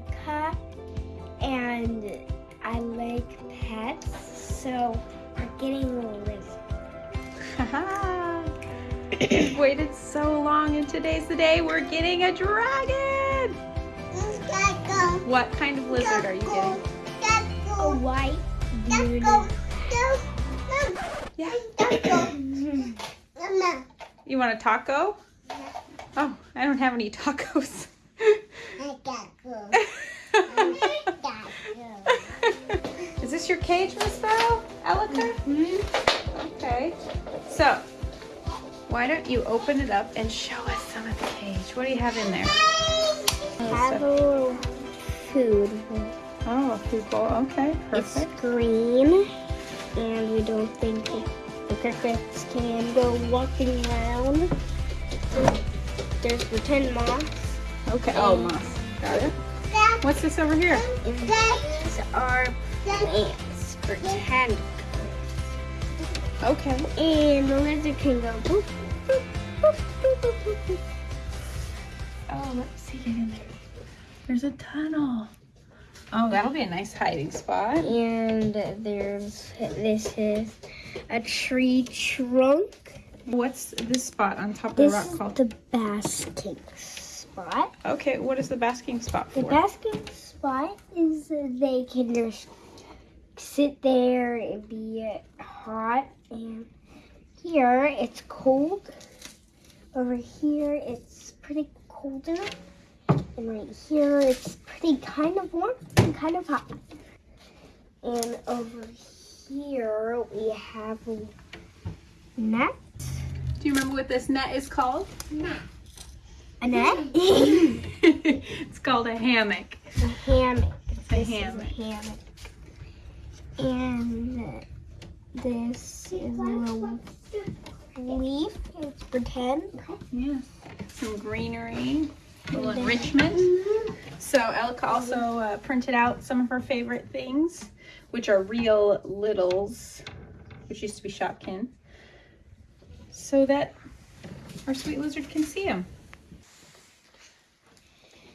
My name is Elika, and I like pets, so we're getting a lizard. Haha. We've waited so long, and today's the day we're getting a dragon. What kind of lizard are you getting? A white bearded. Yeah. You want a taco? Oh, I don't have any tacos. Is this your cage, Miss Sparrow? Elika? Mm-hmm. Okay. So, why don't you open it up and show us some of the cage? What do you have in there? Have a little food. Oh, a food bowl. Okay, perfect. It's green, and we don't think the crickets can go walking around. There's pretend moss. Okay. Oh, moss. Got it. What's this over here? These are plants, pretend. Okay. And the lizard can go boop, boop, boop, boop, boop, boop. Oh, let's see. Get in there. There's a tunnel. Oh, that'll be a nice hiding spot. And there's, this is a tree trunk. What's this spot on top of the This rock is called? the basking spot. Okay, what is the basking spot for? The basking spot is they can just sit there and be hot. And here it's cold. Over here it's pretty colder. And right here it's pretty kind of warm and kind of hot. And over here we have a net. Do you remember what this net is called? A net? it's called a hammock. a hammock. A This hammock. is a hammock. And this is a little leaf. It's pretend. Yes. Some greenery, a little enrichment. So Elka also uh, printed out some of her favorite things, which are real littles, which used to be Shopkins, so that our sweet lizard can see them.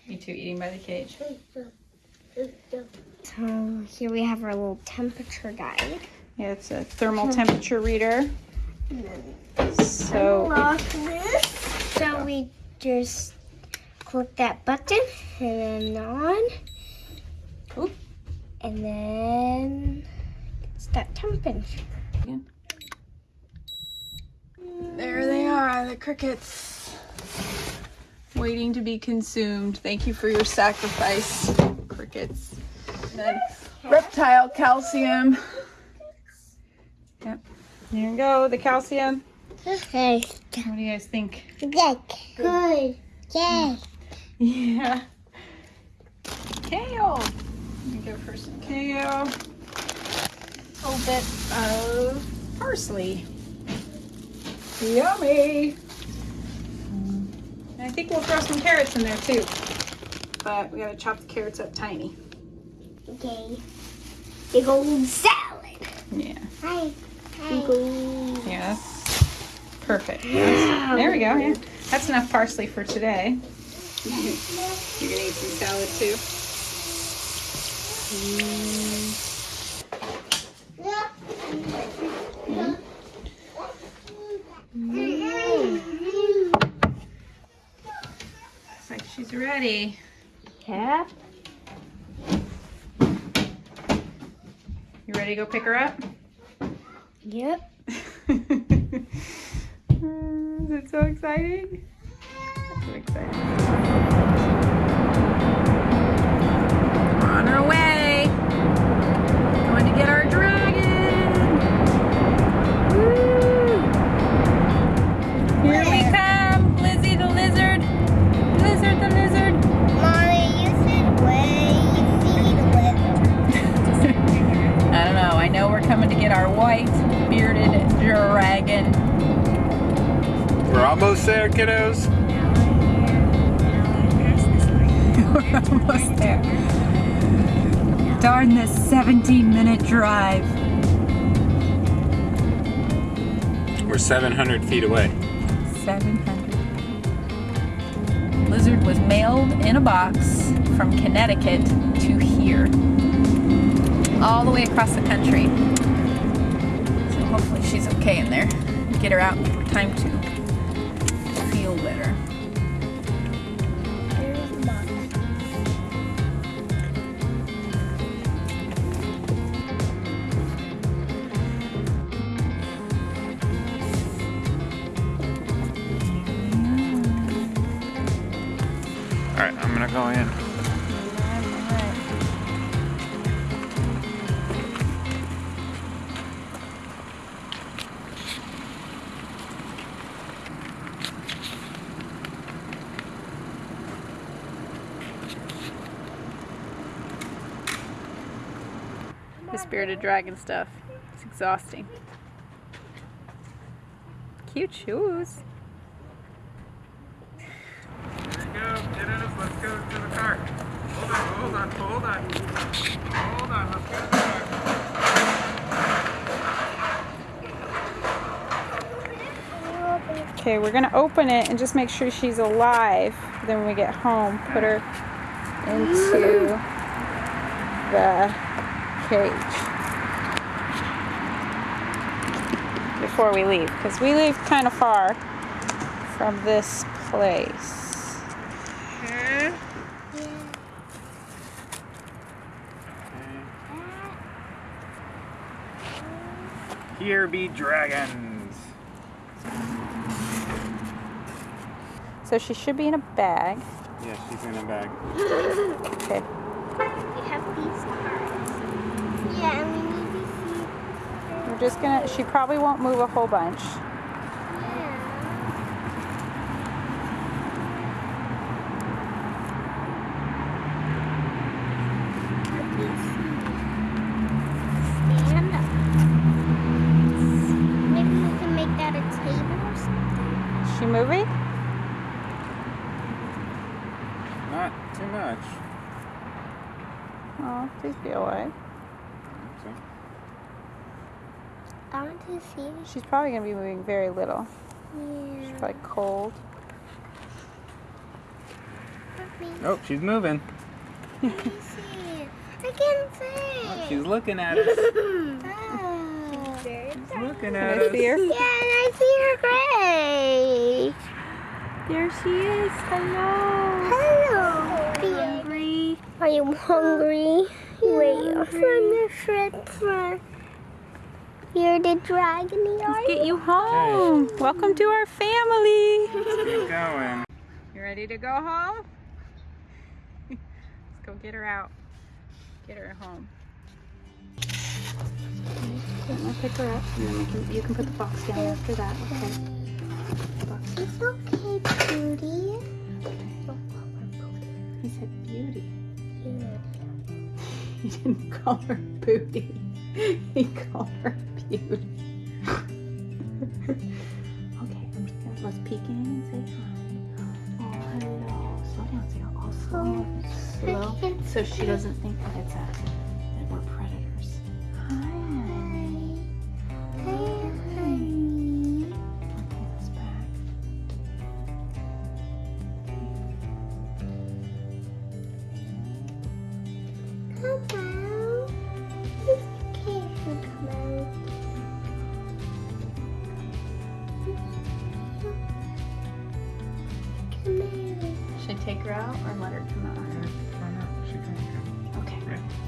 Me too, eating by the cage. So here we have our little temperature guide. Yeah, it's a thermal temperature reader. So Lock this. So we just click that button and then on. Oop. And then it's that temperature. There they are, the crickets. Waiting to be consumed. Thank you for your sacrifice, crickets. Then reptile calcium. Yep. There you go, the calcium. Okay. What do you guys think? Good. Good. Yeah. Kale. Let me go for some kale. A little bit of parsley. Yummy. And I think we'll throw some carrots in there too. But we gotta chop the carrots up tiny. Okay. Big old salad. Yeah. Hi. Big old. Yeah, that's perfect. There we go. Yeah. That's enough parsley for today. You're gonna eat some salad too. Looks like she's ready. Cap. You ready to go pick her up? Yep. Is it so exciting? So exciting. We're on our way. There, kiddos. We're almost there. Darn this 17 minute drive. We're 700 feet away. 700. lizard was mailed in a box from Connecticut to here. All the way across the country. So hopefully she's okay in there. Get her out in time to go in. The spirited dragon stuff. It's exhausting. Cute shoes. Here we go, kiddos. Let's go to the car. Hold on, hold on, hold on. Let's go to. Okay, we're gonna open it and just make sure she's alive. Then when we get home, put her into the cage before we leave, because we leave kind of far from this place. Here be dragons. So she should be in a bag. Yeah, she's in a bag. Okay. We have these cards. Yeah, and we need to see. We're just gonna. She probably won't move a whole bunch. Yeah. Let me see. Stand up. Maybe we can make that a table or something. Is? Not too much. Oh, please be away. So, I want to see. She's probably gonna be moving very little. Yeah. She's probably cold. Let oh, she's moving. let me see. I can see. Oh, she's looking at us. She's looking Can at I us. see her? Yeah, and I see her gray. There she is. Hello. Hello. Hungry. Are you hungry? Wait, from the front front. You're the dragon Let's yard. get you home. Welcome to our family. Let's Keep going. You ready to go home? Let's go get her out. Get her home. I'm gonna pick her up and then we can, you can put the box down after that. Okay. Box. It's okay, Beauty. He said beauty. He didn't call her booty. He called her beauty. okay, I'm just gonna let's peek in and say hi. Oh, hello. Slow down, Sarah. Oh, slow, slow. So she doesn't think that it's a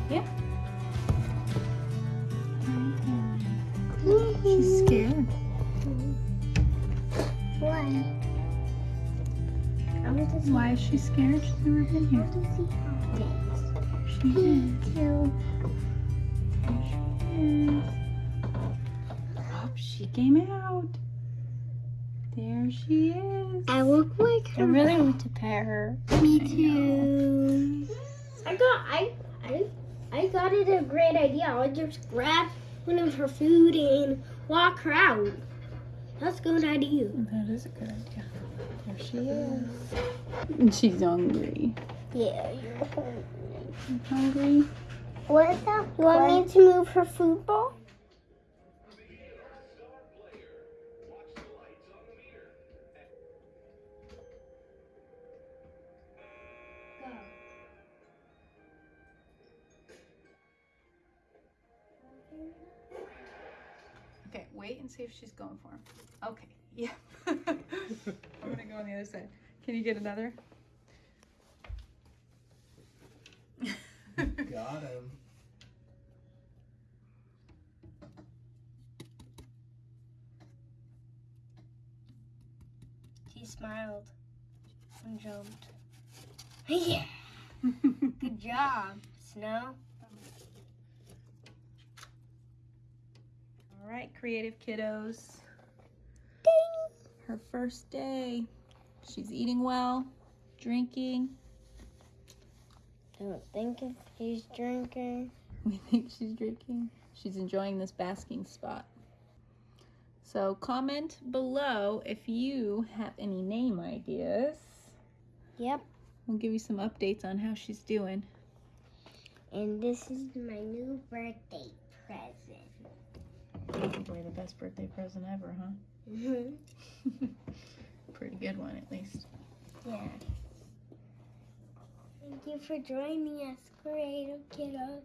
Yeah. She's She's scared. Why? I want to see. Why is she scared? She's never been I here. to see how it tastes. She is. Me she is. Oh, she came out. There she is. I look like her. I really want to pet her. Me too. I got I I I got it a great idea. I'll just grab one of her food and walk her out. That's a good idea. That is a good idea. There she is. And she's hungry. Yeah, you're hungry. You hungry? What is that? You want me to move her food bowl? See if she's going for him. Okay, yeah. I'm gonna go on the other side. Can you get another? Got him. He smiled and jumped. yeah. Good job, Snow. All right, creative kiddos. Ding. Her first day. She's eating well, drinking. Don't think if he's drinking. We think she's drinking. She's enjoying this basking spot. So comment below if you have any name ideas. Yep. We'll give you some updates on how she's doing. And this is my new birthday present. Probably the best birthday present ever, huh? Mm-hmm. Pretty good one, at least. Yeah. Thank you for joining us, creative kiddos.